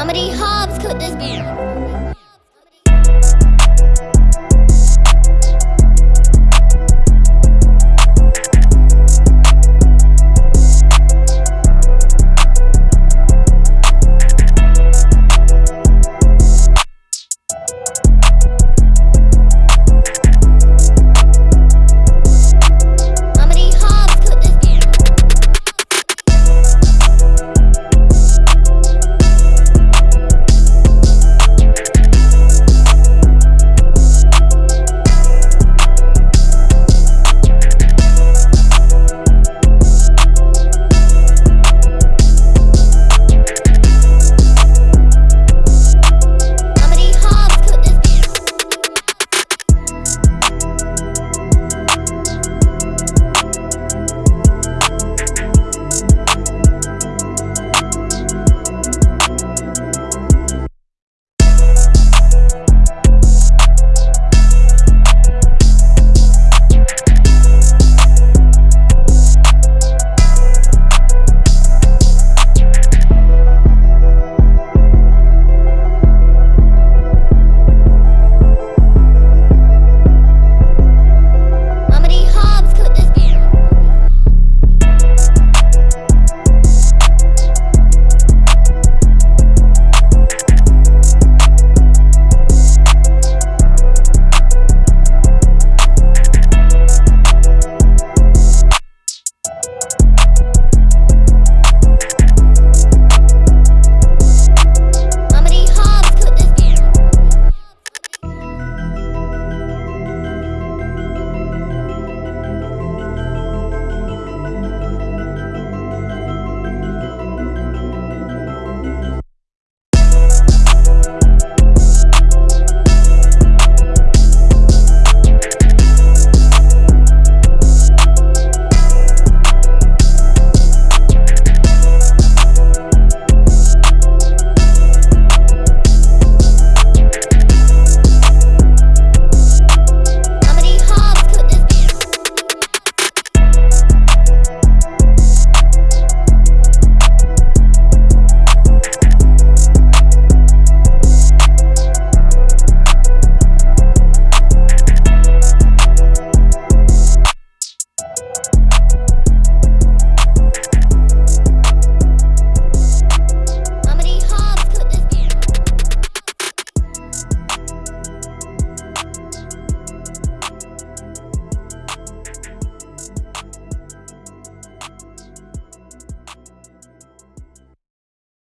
How many hobs could this be?